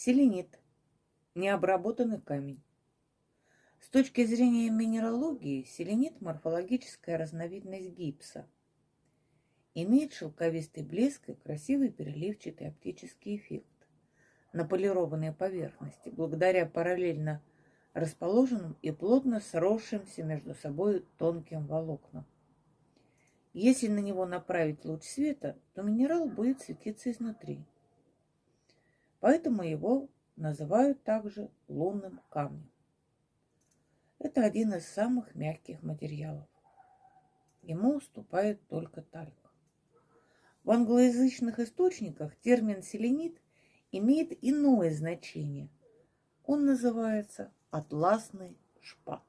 Селенит – необработанный камень. С точки зрения минералогии, селенит – морфологическая разновидность гипса. Имеет шелковистый блеск и красивый переливчатый оптический эффект на полированной поверхности, благодаря параллельно расположенным и плотно сросшимся между собой тонким волокнам. Если на него направить луч света, то минерал будет светиться изнутри. Поэтому его называют также лунным камнем. Это один из самых мягких материалов. Ему уступает только тальк. В англоязычных источниках термин селенит имеет иное значение. Он называется атласный шпат.